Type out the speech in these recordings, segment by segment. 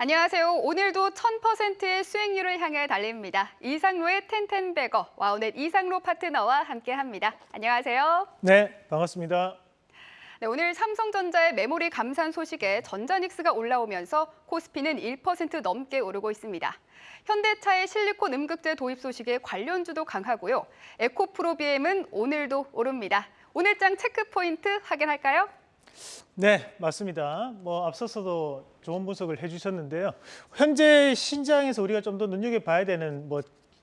안녕하세요. 오늘도 1000%의 수익률을 향해 달립니다. 이상로의 텐텐베거, 와우넷 이상로 파트너와 함께합니다. 안녕하세요. 네, 반갑습니다. 네, 오늘 삼성전자의 메모리 감산 소식에 전자닉스가 올라오면서 코스피는 1% 넘게 오르고 있습니다. 현대차의 실리콘 음극재 도입 소식에 관련주도 강하고요. 에코프로비엠은 오늘도 오릅니다. 오늘장 체크 포인트 확인할까요? 네, 맞습니다. 뭐 앞서서도 좋은 분석을 해주셨는데요. 현재 신장에서 우리가 좀 더 눈여겨봐야 되는 뭐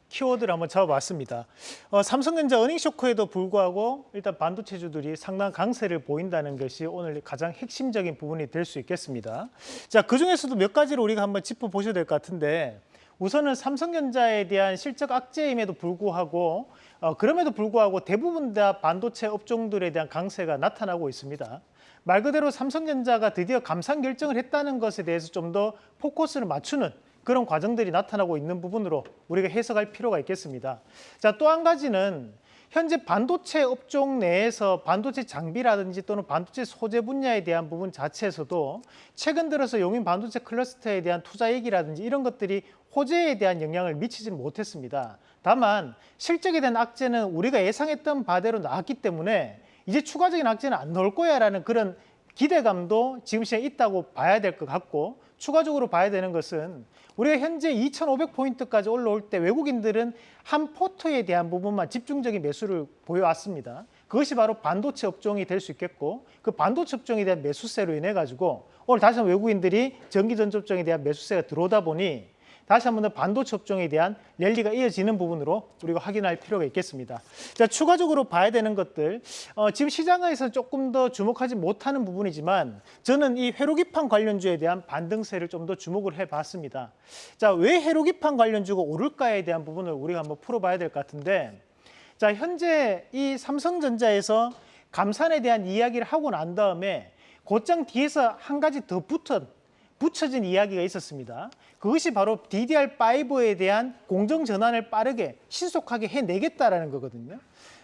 키워드를 한번 잡아봤습니다. 어, 삼성전자 어닝 쇼크에도 불구하고 일단 반도체주들이 상당한 강세를 보인다는 것이 오늘 가장 핵심적인 부분이 될 수 있겠습니다. 자, 그 중에서도 몇 가지를 우리가 한번 짚어보셔야 될 것 같은데 우선은 삼성전자에 대한 실적 악재임에도 불구하고 어, 그럼에도 불구하고 대부분 다 반도체 업종들에 대한 강세가 나타나고 있습니다. 말 그대로 삼성전자가 드디어 감산 결정을 했다는 것에 대해서 좀 더 포커스를 맞추는 그런 과정들이 나타나고 있는 부분으로 우리가 해석할 필요가 있겠습니다. 자, 또 한 가지는 현재 반도체 업종 내에서 반도체 장비라든지 또는 반도체 소재 분야에 대한 부분 자체에서도 최근 들어서 용인 반도체 클러스터에 대한 투자 얘기라든지 이런 것들이 호재에 대한 영향을 미치지는 못했습니다. 다만 실적에 대한 악재는 우리가 예상했던 바대로 나왔기 때문에 이제 추가적인 악재는 안 나올 거야라는 그런 기대감도 지금 시장에 있다고 봐야 될 것 같고 추가적으로 봐야 되는 것은 우리가 현재 2,500포인트까지 올라올 때 외국인들은 한 포트에 대한 부분만 집중적인 매수를 보여왔습니다. 그것이 바로 반도체 업종이 될 수 있겠고 그 반도체 업종에 대한 매수세로 인해 가지고 오늘 다시 한번 외국인들이 전기전조업종에 대한 매수세가 들어오다 보니 다시 한번 더 반도체 업종에 대한 랠리가 이어지는 부분으로 우리가 확인할 필요가 있겠습니다. 자, 추가적으로 봐야 되는 것들 어, 지금 시장에서 조금 더 주목하지 못하는 부분이지만 저는 이 회로기판 관련주에 대한 반등세를 좀 더 주목을 해봤습니다. 자, 왜 회로기판 관련주가 오를까에 대한 부분을 우리가 한번 풀어봐야 될 것 같은데 자, 현재 이 삼성전자에서 감산에 대한 이야기를 하고 난 다음에 곧장 뒤에서 한 가지 더 붙은 붙여진 이야기가 있었습니다. 그것이 바로 DDR5에 대한 공정 전환을 빠르게 신속하게 해내겠다라는 거거든요.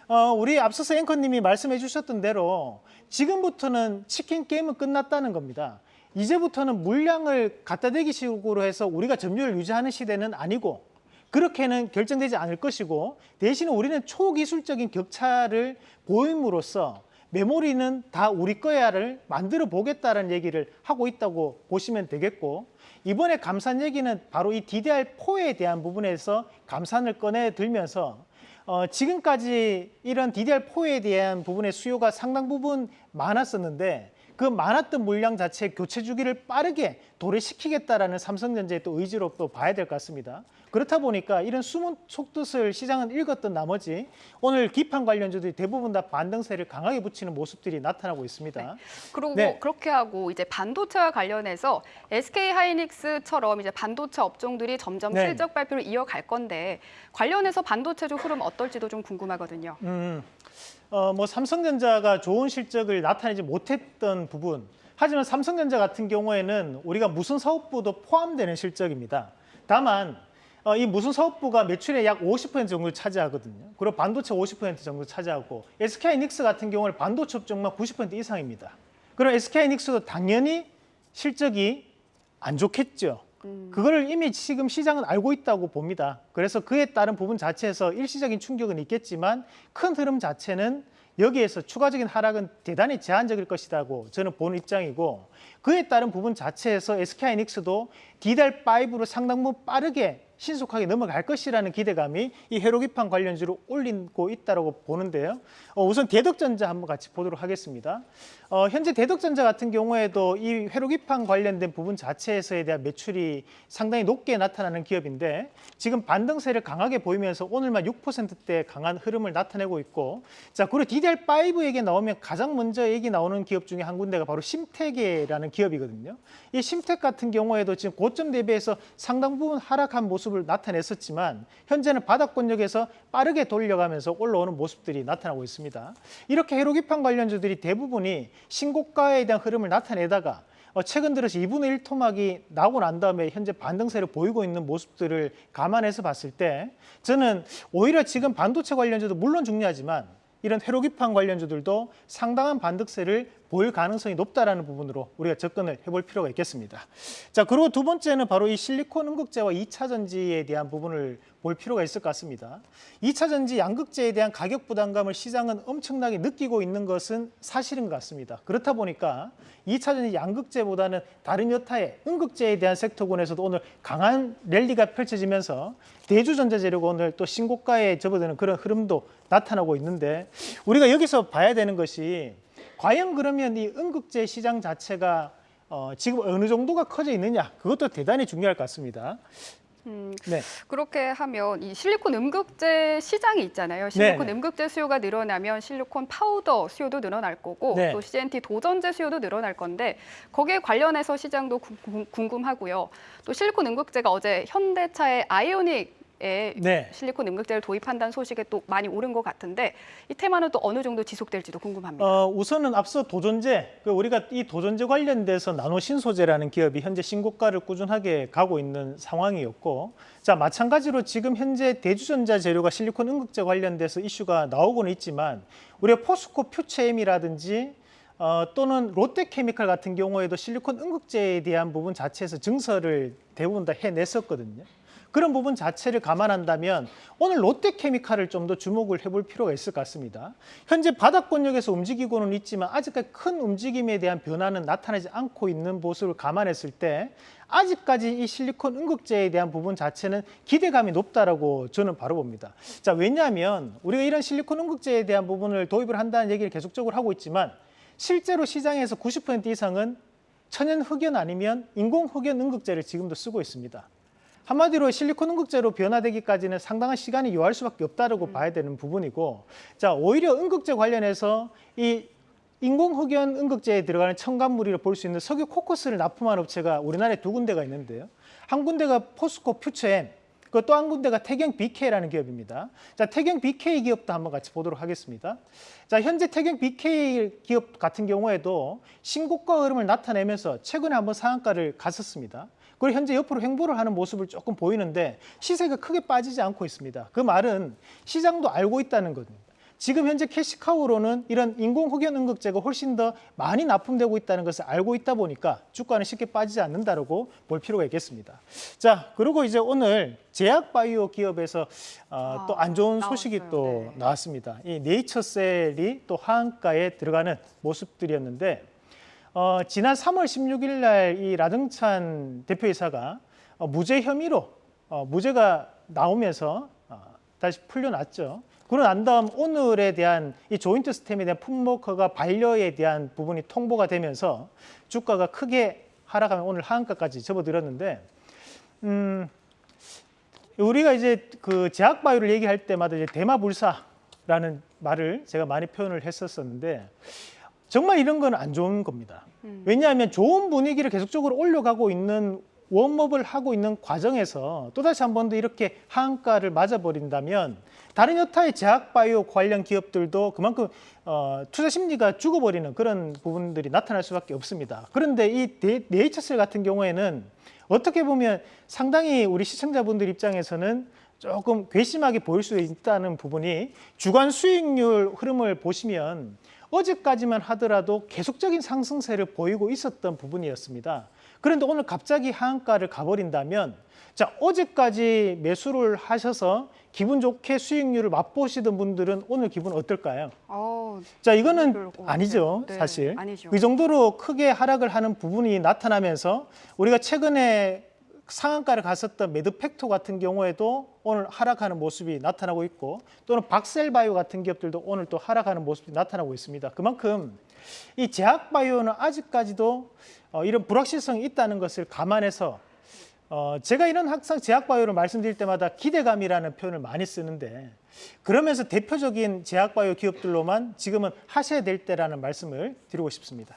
어, 우리 앞서서 앵커님이 말씀해 주셨던 대로 지금부터는 치킨 게임은 끝났다는 겁니다. 이제부터는 물량을 갖다 대기 식으로 해서 우리가 점유율을 유지하는 시대는 아니고 그렇게는 결정되지 않을 것이고 대신 우리는 초기술적인 격차를 보임으로써 메모리는 다 우리 거야를 만들어 보겠다는 얘기를 하고 있다고 보시면 되겠고 이번에 감산 얘기는 바로 이 DDR4에 대한 부분에서 감산을 꺼내 들면서 어, 지금까지 이런 DDR4에 대한 부분의 수요가 상당 부분 많았었는데 그 많았던 물량 자체 교체 주기를 빠르게 도래시키겠다라는 삼성전자의 또 의지로 또 봐야 될 것 같습니다. 그렇다 보니까 이런 숨은 속뜻을 시장은 읽었던 나머지 오늘 기판 관련주들이 대부분 다 반등세를 강하게 붙이는 모습들이 나타나고 있습니다. 네. 그리고 네. 그렇게 하고 이제 반도체와 관련해서 SK 하이닉스처럼 이제 반도체 업종들이 점점 네. 실적 발표를 이어갈 건데 관련해서 반도체적 흐름 어떨지도 좀 궁금하거든요. 음, 어, 뭐 삼성전자가 좋은 실적을 나타내지 못했던 부분. 하지만 삼성전자 같은 경우에는 우리가 무슨 사업부도 포함되는 실적입니다. 다만 어, 이 무슨 사업부가 매출의 약 50% 정도를 차지하거든요. 그리고 반도체 50% 정도 차지하고 SK하이닉스 같은 경우는 반도체 업종만 90% 이상입니다. 그럼 SK하이닉스도 당연히 실적이 안 좋겠죠. 그거를 이미 지금 시장은 알고 있다고 봅니다. 그래서 그에 따른 부분 자체에서 일시적인 충격은 있겠지만 큰 흐름 자체는 여기에서 추가적인 하락은 대단히 제한적일 것이라고 저는 보는 입장이고 그에 따른 부분 자체에서 SK하이닉스도 DDR5로 상당 부분 빠르게 신속하게 넘어갈 것이라는 기대감이 이 회로기판 관련주로 올리고 있다고 보는데요. 어, 우선 대덕전자 한번 같이 보도록 하겠습니다. 어, 현재 대덕전자 같은 경우에도 이 회로기판 관련된 부분 자체에서에 대한 매출이 상당히 높게 나타나는 기업인데 지금 반등세를 강하게 보이면서 오늘만 6%대 강한 흐름을 나타내고 있고 자 그리고 DDR5 얘기 나오면 가장 먼저 얘기 나오는 기업 중에 한 군데가 바로 심택이라는 기업이거든요. 이 심택 같은 경우에도 지금 고점 대비해서 상당 부분 하락한 모습을 나타냈었지만 현재는 바닥권역에서 빠르게 돌려가면서 올라오는 모습들이 나타나고 있습니다. 이렇게 회로기판 관련주들이 대부분이 신고가에 대한 흐름을 나타내다가 어, 최근 들어서 2분의 1 토막이 나오고 난 다음에 현재 반등세를 보이고 있는 모습들을 감안해서 봤을 때 저는 오히려 지금 반도체 관련주도 물론 중요하지만 이런 회로기판 관련주들도 상당한 반등세를 보일 가능성이 높다라는 부분으로 우리가 접근을 해볼 필요가 있겠습니다. 자, 그리고 두 번째는 바로 이 실리콘 음극재와 2차 전지에 대한 부분을 볼 필요가 있을 것 같습니다. 2차 전지 양극재에 대한 가격 부담감을 시장은 엄청나게 느끼고 있는 것은 사실인 것 같습니다. 그렇다 보니까 2차 전지 양극재보다는 다른 여타의 음극재에 대한 섹터군에서도 오늘 강한 랠리가 펼쳐지면서 대주전자재료가 오늘 또 신고가에 접어드는 그런 흐름도 나타나고 있는데 우리가 여기서 봐야 되는 것이 과연 그러면 이 음극재 시장 자체가 어, 지금 어느 정도가 커져 있느냐 그것도 대단히 중요할 것 같습니다. 음, 네. 그렇게 하면 이 실리콘 음극재 시장이 있잖아요. 실리콘 네. 음극재 수요가 늘어나면 실리콘 파우더 수요도 늘어날 거고 네. 또 CNT 도전제 수요도 늘어날 건데 거기에 관련해서 시장도 궁금하고요. 또 실리콘 음극재가 어제 현대차의 아이오닉 에 네. 실리콘 음극재를 도입한다는 소식에 또 많이 오른 것 같은데 이 테마는 또 어느 정도 지속될지도 궁금합니다. 어, 우선은 앞서 도전제, 그 우리가 이 도전제 관련돼서 나노신소재라는 기업이 현재 신고가를 꾸준하게 가고 있는 상황이었고, 자 마찬가지로 지금 현재 대주전자 재료가 실리콘 음극재 관련돼서 이슈가 나오고는 있지만, 우리가 포스코 퓨처엠이라든지 어, 또는 롯데케미칼 같은 경우에도 실리콘 음극재에 대한 부분 자체에서 증설을 대부분 다 해냈었거든요. 그런 부분 자체를 감안한다면 오늘 롯데케미칼을 좀 더 주목을 해볼 필요가 있을 것 같습니다. 현재 바닥권역에서 움직이고는 있지만 아직까지 큰 움직임에 대한 변화는 나타나지 않고 있는 모습을 감안했을 때 아직까지 이 실리콘 음극재에 대한 부분 자체는 기대감이 높다라고 저는 바로 봅니다. 자, 왜냐하면 우리가 이런 실리콘 음극재에 대한 부분을 도입을 한다는 얘기를 계속적으로 하고 있지만 실제로 시장에서 90% 이상은 천연 흑연 아니면 인공 흑연 음극재를 지금도 쓰고 있습니다. 한마디로 실리콘 음극재로 변화되기까지는 상당한 시간이 요할 수밖에 없다라고 봐야 되는 부분이고 자 오히려 음극재 관련해서 이 인공 흑연 음극재에 들어가는 첨가물이라 볼 수 있는 석유 코커스를 납품한 업체가 우리나라에 두 군데가 있는데요. 한 군데가 포스코 퓨처엠, 그 또 한 군데가 태경 BK라는 기업입니다. 자, 태경 BK 기업도 한번 같이 보도록 하겠습니다. 자, 현재 태경 BK 기업 같은 경우에도 신고가 흐름을 나타내면서 최근에 한번 상한가를 갔었습니다. 그리고 현재 옆으로 횡보를 하는 모습을 조금 보이는데 시세가 크게 빠지지 않고 있습니다. 그 말은 시장도 알고 있다는 겁니다. 지금 현재 캐시카우로는 이런 인공 흑연 음극재가 훨씬 더 많이 납품되고 있다는 것을 알고 있다 보니까 주가는 쉽게 빠지지 않는다라고 볼 필요가 있겠습니다. 자, 그리고 이제 오늘 제약 바이오 기업에서 어, 또 안 좋은 아, 소식이 나왔어요. 또 네. 나왔습니다. 이 네이처셀이 또 하한가에 들어가는 모습들이었는데 어, 지난 3월 16일 날 이 라등찬 대표이사가 어, 무죄 혐의로 어, 무죄가 나오면서 어, 다시 풀려났죠. 그러고 난 다음 오늘에 대한 이 조인트 스템에 대한 품목허가 반려에 대한 부분이 통보가 되면서 주가가 크게 하락하면 오늘 하한가까지 접어들었는데 음, 우리가 이제 그 제약 바이오를 얘기할 때마다 이제 대마불사라는 말을 제가 많이 표현을 했었었는데 정말 이런 건 안 좋은 겁니다. 음. 왜냐하면 좋은 분위기를 계속적으로 올려가고 있는 웜업을 하고 있는 과정에서 또다시 한 번 더 이렇게 하한가를 맞아버린다면 다른 여타의 제약 바이오 관련 기업들도 그만큼 어, 투자 심리가 죽어버리는 그런 부분들이 나타날 수밖에 없습니다. 그런데 이 네- 네이처셀 같은 경우에는 어떻게 보면 상당히 우리 시청자분들 입장에서는 조금 괘씸하게 보일 수 있다는 부분이 주간 수익률 흐름을 보시면 어제까지만 하더라도 계속적인 상승세를 보이고 있었던 부분이었습니다. 그런데 오늘 갑자기 하한가를 가버린다면 자 어제까지 매수를 하셔서 기분 좋게 수익률을 맛보시던 분들은 오늘 기분 어떨까요? 어, 자 이거는 아니죠 같아요. 네, 사실 아니죠. 이 정도로 크게 하락을 하는 부분이 나타나면서 우리가 최근에 상한가를 갔었던 매드팩토 같은 경우에도 오늘 하락하는 모습이 나타나고 있고 또는 박셀바이오 같은 기업들도 오늘 또 하락하는 모습이 나타나고 있습니다. 그만큼 이 제약바이오는 아직까지도 어, 이런 불확실성이 있다는 것을 감안해서 어, 제가 이런 항상 제약바이오를 말씀드릴 때마다 기대감이라는 표현을 많이 쓰는데 그러면서 대표적인 제약바이오 기업들로만 지금은 하셔야 될 때라는 말씀을 드리고 싶습니다.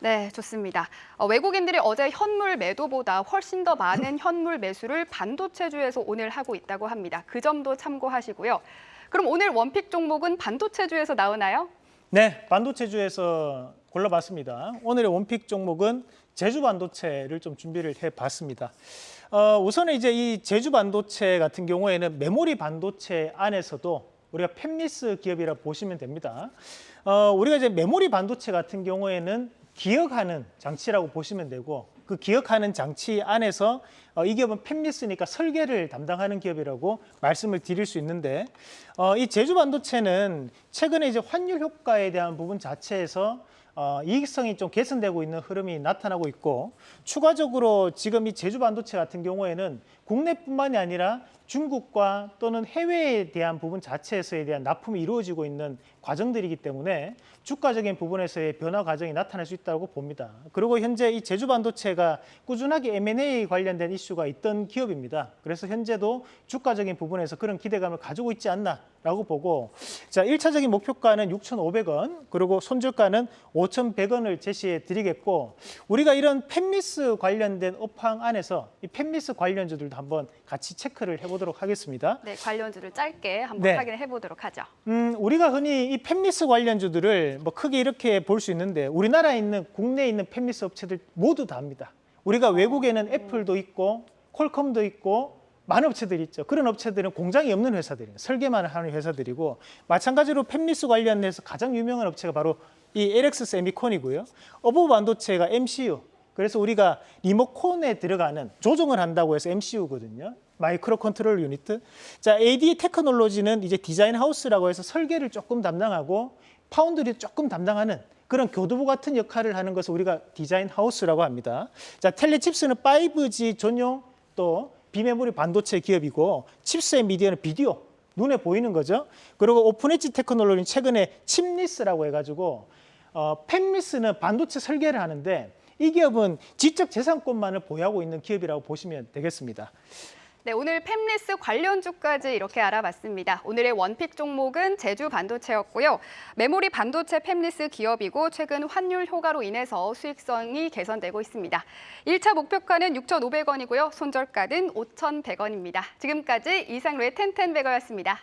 네, 좋습니다. 어, 외국인들이 어제 현물 매도보다 훨씬 더 많은 현물 매수를 반도체주에서 오늘 하고 있다고 합니다. 그 점도 참고하시고요. 그럼 오늘 원픽 종목은 반도체주에서 나오나요? 네, 반도체주에서 골라봤습니다. 오늘의 원픽 종목은 제주 반도체를 좀 준비를 해봤습니다. 어, 우선은 이제 이 제주 반도체 같은 경우에는 메모리 반도체 안에서도 우리가 팹리스 기업이라 보시면 됩니다. 어, 우리가 이제 메모리 반도체 같은 경우에는 기억하는 장치라고 보시면 되고 그 기억하는 장치 안에서 어, 이 기업은 팹리스니까 설계를 담당하는 기업이라고 말씀을 드릴 수 있는데 어, 이 제주 반도체는 최근에 이제 환율 효과에 대한 부분 자체에서 어, 이익성이 좀 개선되고 있는 흐름이 나타나고 있고 추가적으로 지금 이 제주 반도체 같은 경우에는 국내뿐만이 아니라 중국과 또는 해외에 대한 부분 자체에서에 대한 납품이 이루어지고 있는 과정들이기 때문에 주가적인 부분에서의 변화 과정이 나타날 수 있다고 봅니다. 그리고 현재 이 제주 반도체가 꾸준하게 M&A 관련된 이슈가 있던 기업입니다. 그래서 현재도 주가적인 부분에서 그런 기대감을 가지고 있지 않나 라고 보고 자, 1차적인 목표가는 6,500원, 그리고 손절가는 5,100원을 제시해 드리겠고 우리가 이런 팹리스 관련된 업황 안에서 이 팹리스 관련주들도 한번 같이 체크를 해 보도록 하겠습니다. 네, 관련주를 짧게 한번 네. 확인해 보도록 하죠. 음, 우리가 흔히 이 팹리스 관련주들을 뭐 크게 이렇게 볼 수 있는데 우리나라에 있는 국내에 있는 팹리스 업체들 모두 다 합니다. 우리가 외국에는 애플도 있고 퀄컴도 있고 많은 업체들이 있죠. 그런 업체들은 공장이 없는 회사들이에요. 설계만 하는 회사들이고 마찬가지로 팹리스 관련해서 가장 유명한 업체가 바로 이 LX 세미콘이고요. 어부 반도체가 MCU. 그래서 우리가 리모컨에 들어가는 조정을 한다고 해서 MCU거든요. micro control unit. 자, AD 테크놀로지는 이제 design house라고 해서 설계를 조금 담당하고 파운드리 조금 담당하는 그런 교두보 같은 역할을 하는 것을 우리가 design house라고 합니다. 자, 텔레칩스는 5G 전용 또 비메모리 반도체 기업이고 칩스앤미디어는 비디오 눈에 보이는 거죠. 그리고 오픈 엣지 테크놀로지는 최근에 chipless라고 해가지고 어, fabless는 반도체 설계를 하는데 이 기업은 지적 재산권만을 보유하고 있는 기업이라고 보시면 되겠습니다. 네, 오늘 팹리스 관련주까지 이렇게 알아봤습니다. 오늘의 one pick 종목은 제주 반도체였고요. 메모리 반도체 팹리스 기업이고 최근 환율 효과로 인해서 수익성이 개선되고 있습니다. 1차 목표가는 6,500원이고요. 손절가는 5,100원입니다. 지금까지 이상로의 텐텐베거였습니다.